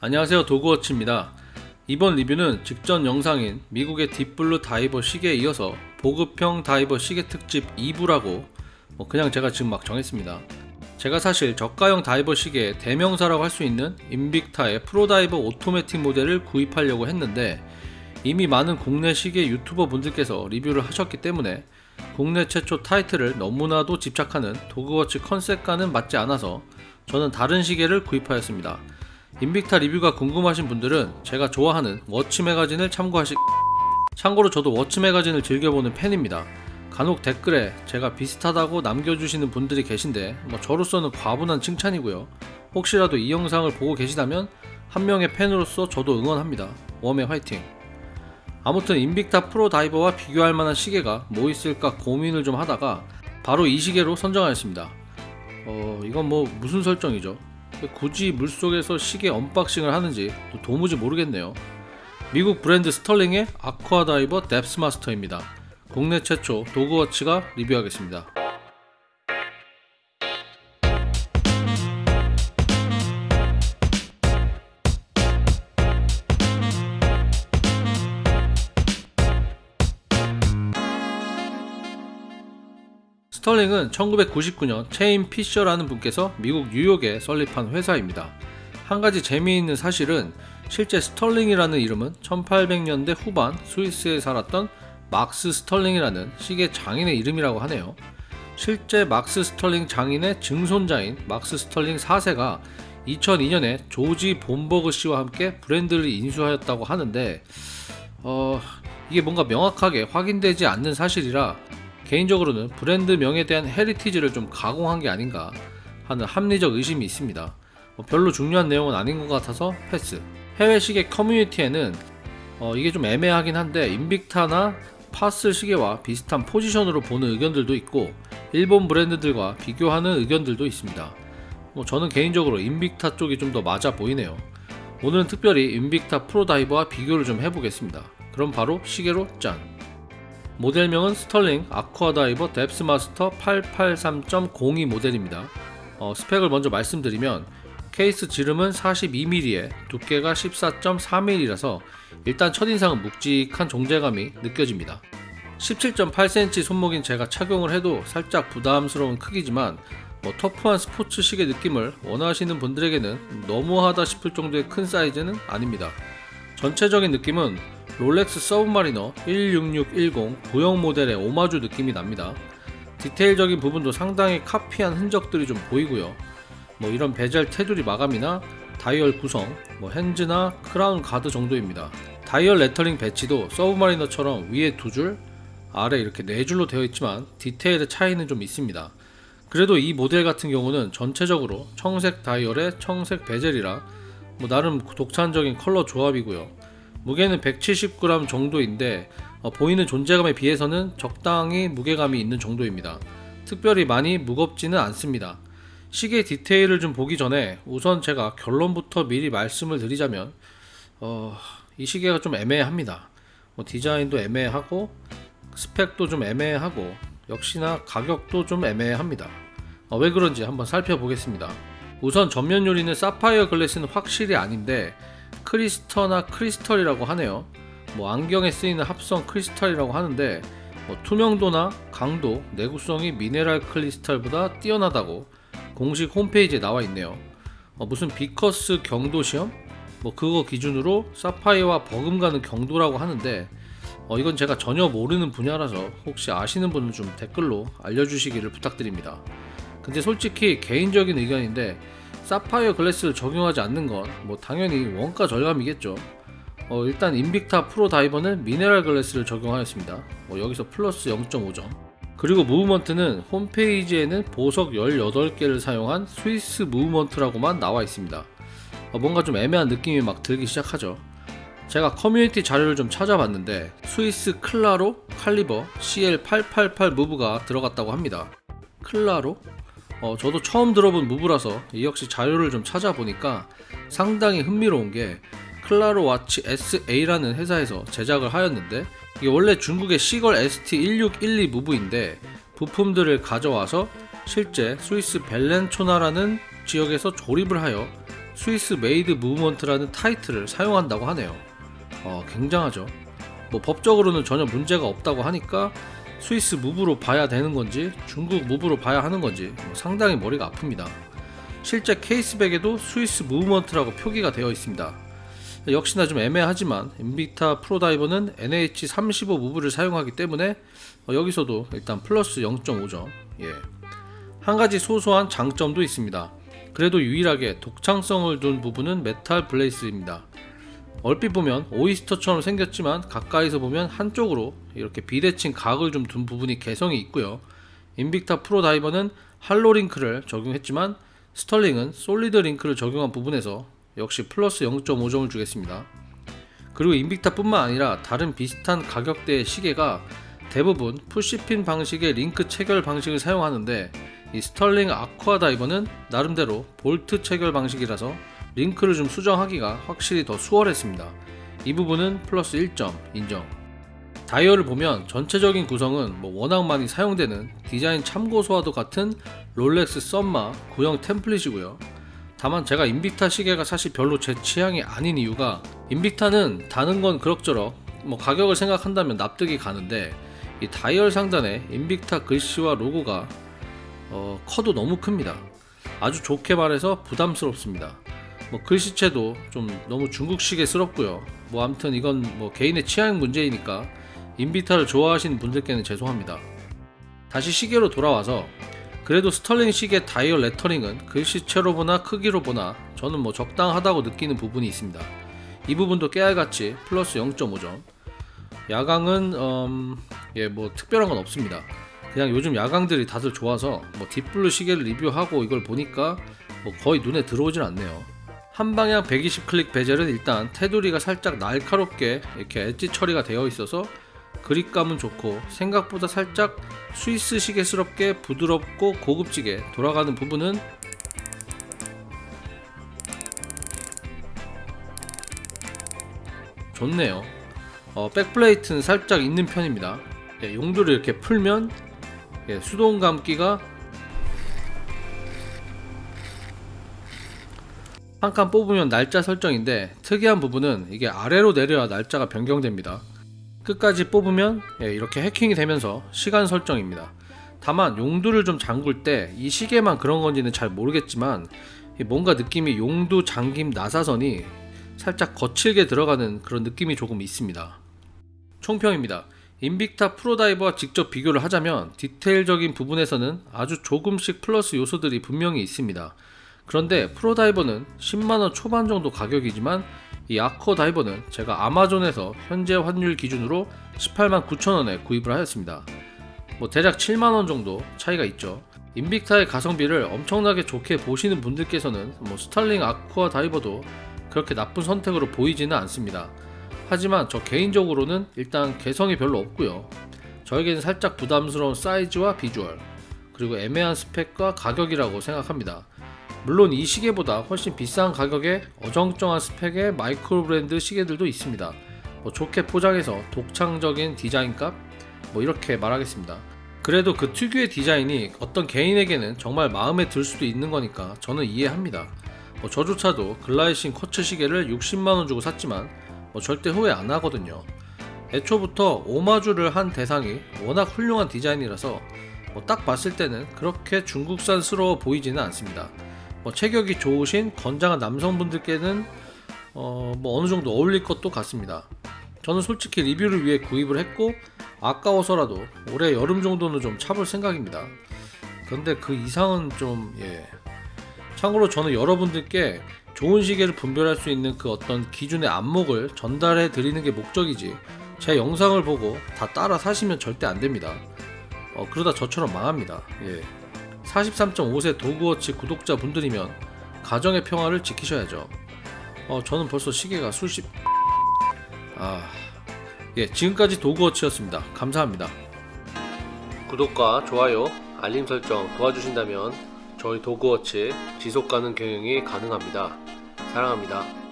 안녕하세요 도그워치입니다. 이번 리뷰는 직전 영상인 미국의 딥블루 다이버 시계에 이어서 보급형 다이버 시계 특집 2부라고 뭐 그냥 제가 지금 막 정했습니다. 제가 사실 저가형 다이버 시계의 대명사라고 할 수 있는 인빅타의 프로다이버 오토매틱 모델을 구입하려고 했는데 이미 많은 국내 시계 유튜버 분들께서 리뷰를 하셨기 때문에 국내 최초 타이틀을 너무나도 집착하는 도그워치 컨셉과는 맞지 않아서 저는 다른 시계를 구입하였습니다 인빅타 리뷰가 궁금하신 분들은 제가 좋아하는 워치 매거진을 참고하시 참고로 저도 워치 매거진을 즐겨보는 팬입니다. 간혹 댓글에 제가 비슷하다고 남겨주시는 분들이 계신데 뭐 저로서는 과분한 칭찬이고요. 혹시라도 이 영상을 보고 계시다면 한 명의 팬으로서 저도 응원합니다. 워매 화이팅. 아무튼 인빅타 프로 다이버와 비교할 만한 시계가 뭐 있을까 고민을 좀 하다가 바로 이 시계로 선정하였습니다. 어 이건 뭐 무슨 설정이죠 굳이 물속에서 시계 unboxing을 하는지 또 도무지 모르겠네요. 미국 브랜드 스털링의 아쿠아 다이버 뎁스 마스터입니다. 국내 최초 도그워치가 리뷰하겠습니다. 스털링은 1999년 체임 피셔라는 분께서 미국 뉴욕에 설립한 회사입니다. 한 가지 재미있는 사실은 실제 스털링이라는 이름은 1800년대 후반 스위스에 살았던 막스 스털링이라는 시계 장인의 이름이라고 하네요. 실제 막스 스털링 장인의 증손자인 막스 스털링 4세가 2002년에 조지 본버그 씨와 함께 브랜드를 인수하였다고 하는데 어, 이게 뭔가 명확하게 확인되지 않는 사실이라 개인적으로는 브랜드 명에 대한 heritage를 좀 가공한 게 아닌가 하는 합리적 의심이 있습니다. 뭐 별로 중요한 내용은 아닌 것 같아서 패스. 해외 시계 커뮤니티에는 어 이게 좀 애매하긴 한데 인빅타나 파슬 시계와 비슷한 포지션으로 보는 의견들도 있고 일본 브랜드들과 비교하는 의견들도 있습니다. 뭐 저는 개인적으로 인빅타 쪽이 좀 더 맞아 보이네요. 오늘은 특별히 인빅타 프로다이버와 비교를 좀 해보겠습니다. 그럼 바로 시계로 짠! 모델명은 스털링 아쿠아다이버 뎁스마스터 883.02 모델입니다. 어, 스펙을 먼저 말씀드리면 케이스 지름은 42mm에 두께가 14.4mm라서 일단 첫인상은 묵직한 존재감이 느껴집니다. 17.8cm 손목인 제가 착용을 해도 살짝 부담스러운 크기지만 뭐 터프한 스포츠 시계 느낌을 원하시는 분들에게는 너무하다 싶을 정도의 큰 사이즈는 아닙니다. 전체적인 느낌은 롤렉스 서브마리너 16610 구형 모델의 오마주 느낌이 납니다. 디테일적인 부분도 상당히 카피한 흔적들이 좀 보이고요. 뭐 이런 베젤 테두리 마감이나 다이얼 구성, 뭐 hands나 crown guard 정도입니다. 다이얼 레터링 배치도 서브마리너처럼 위에 두 줄, 아래 이렇게 네 줄로 되어 있지만 디테일의 차이는 좀 있습니다. 그래도 이 모델 같은 경우는 전체적으로 청색 다이얼에 청색 베젤이라 뭐 나름 독창적인 컬러 조합이고요. 무게는 170g 정도인데 어, 보이는 존재감에 비해서는 적당히 무게감이 있는 정도입니다. 특별히 많이 무겁지는 않습니다. 시계 디테일을 좀 보기 전에 우선 제가 결론부터 미리 말씀을 드리자면 어, 이 시계가 좀 애매합니다. 뭐 디자인도 애매하고 스펙도 좀 애매하고 역시나 가격도 좀 애매합니다. 어, 왜 그런지 한번 살펴보겠습니다. 우선 전면 유리는 사파이어 glass는 확실히 아닌데 Krysterna 크리스털이라고 하네요. 뭐 안경에 쓰이는 합성 크리스털이라고 하는데 뭐 투명도나 강도, 내구성이 미네랄 크리스털보다 뛰어나다고 공식 홈페이지에 나와 있네요. 어, 무슨 비커스 경도 시험? 뭐 그거 기준으로 사파이어와 버금가는 경도라고 하는데 어, 이건 제가 전혀 모르는 분야라서 혹시 아시는 분은 좀 댓글로 알려주시기를 부탁드립니다. 근데 솔직히 개인적인 의견인데 사파이어 glass를 적용하지 않는 건 뭐 당연히 원가 절감이겠죠. 어, 일단 인빅타 프로 다이버는 미네랄 glass를 적용하였습니다. 뭐 여기서 플러스 0.5점. 그리고 movement는 홈페이지에는 보석 18개를 사용한 스위스 movement라고만 나와 있습니다. 어, 뭔가 좀 애매한 느낌이 막 들기 시작하죠. 제가 커뮤니티 자료를 좀 찾아봤는데 스위스 클라로 caliber CL888 무브가 들어갔다고 합니다. 클라로? 어, 저도 처음 들어본 무브라서 이 역시 자료를 좀 찾아보니까 상당히 흥미로운 게 클라로 와치 SA라는 회사에서 제작을 하였는데 이게 원래 중국의 시걸 ST1612 무브인데 부품들을 가져와서 실제 스위스 벨렌초나라는 지역에서 조립을 하여 Swiss made movement라는 타이틀을 사용한다고 하네요. 어, 굉장하죠. 뭐 법적으로는 전혀 문제가 없다고 하니까 스위스 무브로 봐야 되는 건지 중국 무브로 봐야 하는 건지 뭐 상당히 머리가 아픕니다. 실제 case back에도 스위스 movement라고 표기가 되어 있습니다. 역시나 좀 애매하지만 인빅타 프로다이버는 NH35 무브를 사용하기 때문에 어, 여기서도 일단 플러스 0.5점. 예. 한 가지 소소한 장점도 있습니다. 그래도 유일하게 독창성을 둔 부분은 메탈 bracelet입니다. 얼핏 보면 오이스터처럼 생겼지만 가까이서 보면 한쪽으로 이렇게 비대칭 각을 좀 둔 부분이 개성이 있고요. 인빅타 프로 다이버는 hollow link를 적용했지만 스털링은 solid link를 적용한 부분에서 역시 플러스 0.5점을 주겠습니다. 그리고 인빅타 뿐만 아니라 다른 비슷한 가격대의 시계가 대부분 push pin 방식의 링크 체결 방식을 사용하는데 이 스털링 아쿠아 다이버는 나름대로 볼트 체결 방식이라서 link를 좀 수정하기가 확실히 더 수월했습니다. 이 부분은 플러스 1점 인정. 다이얼을 보면 전체적인 구성은 뭐 워낙 많이 사용되는 디자인 참고서와도 같은 롤렉스 섭마 구형 template이고요. 다만 제가 인빅타 시계가 사실 별로 제 취향이 아닌 이유가 인빅타는 다는 건 그럭저럭 뭐 가격을 생각한다면 납득이 가는데 이 다이얼 상단에 인빅타 글씨와 로고가 어, 커도 너무 큽니다. 아주 좋게 말해서 부담스럽습니다. 뭐 글씨체도 좀 너무 중국식의스럽고요. 뭐 아무튼 이건 뭐 개인의 취향 문제이니까 인비타를 좋아하시는 분들께는 죄송합니다. 다시 시계로 돌아와서 그래도 스털링 시계 다이얼 레터링은 글씨체로 보나 크기로 보나 저는 뭐 적당하다고 느끼는 부분이 있습니다. 이 부분도 깨알같이 플러스 0.5점. 야광은 음, 예, 뭐 특별한 건 없습니다. 그냥 요즘 야광들이 다들 좋아서 뭐 딥블루 시계를 리뷰하고 이걸 보니까 뭐 거의 눈에 들어오질 않네요. 한 방향 120 클릭 베젤은 일단 테두리가 살짝 날카롭게 이렇게 엣지 처리가 되어 있어서 그립감은 좋고 생각보다 살짝 스위스 시계스럽게 부드럽고 고급지게 돌아가는 부분은 좋네요. 어, 백플레이트는 살짝 있는 편입니다. 예, 용도를 이렇게 풀면 예, 수동 감기가 한 칸 뽑으면 날짜 설정인데 특이한 부분은 이게 아래로 내려야 날짜가 변경됩니다. 끝까지 뽑으면 예, 이렇게 해킹이 되면서 시간 설정입니다. 다만 용두를 좀 잠글 때 이 시계만 그런 건지는 잘 모르겠지만 뭔가 느낌이 용두 잠김 나사선이 살짝 거칠게 들어가는 그런 느낌이 조금 있습니다. 총평입니다. 인빅타 프로다이버와 직접 비교를 하자면 디테일적인 부분에서는 아주 조금씩 플러스 요소들이 분명히 있습니다. 그런데 프로다이버는 10만원 초반 정도 가격이지만 이 아쿠아 다이버는 제가 아마존에서 현재 환율 기준으로 18만 9천원에 구입을 하였습니다. 뭐 대략 7만원 정도 차이가 있죠. 인빅타의 가성비를 엄청나게 좋게 보시는 분들께서는 뭐 스탈링 아쿠아 다이버도 그렇게 나쁜 선택으로 보이지는 않습니다. 하지만 저 개인적으로는 일단 개성이 별로 없고요. 저에게는 살짝 부담스러운 사이즈와 비주얼, 그리고 애매한 스펙과 가격이라고 생각합니다. 물론 이 시계보다 훨씬 비싼 가격에 어정쩡한 스펙의 마이크로 브랜드 시계들도 있습니다. 뭐 좋게 포장해서 독창적인 디자인값 뭐 이렇게 말하겠습니다. 그래도 그 특유의 디자인이 어떤 개인에게는 정말 마음에 들 수도 있는 거니까 저는 이해합니다. 뭐 저조차도 글라이신 쿼츠 시계를 60만원 주고 샀지만 뭐 절대 후회 안 하거든요. 애초부터 오마주를 한 대상이 워낙 훌륭한 디자인이라서 뭐 딱 봤을 때는 그렇게 중국산스러워 보이지는 않습니다. 뭐 체격이 좋으신 건장한 남성분들께는 어, 뭐 어느 정도 어울릴 것도 같습니다. 저는 솔직히 리뷰를 위해 구입을 했고 아까워서라도 올해 여름 정도는 좀 차볼 생각입니다. 그런데 그 이상은 좀 예. 참고로 저는 여러분들께 좋은 시계를 분별할 수 있는 그 어떤 기준의 안목을 전달해 드리는 게 목적이지 제 영상을 보고 다 따라 사시면 절대 안 됩니다. 어, 그러다 저처럼 망합니다. 예. 43.5세 도그워치 구독자분들이면 가정의 평화를 지키셔야죠. 어, 저는 벌써 시계가 수십... 아... 예, 지금까지 도그워치였습니다. 감사합니다. 구독과 좋아요, 알림 설정 도와주신다면 저희 도그워치 지속가능 경영이 가능합니다. 사랑합니다.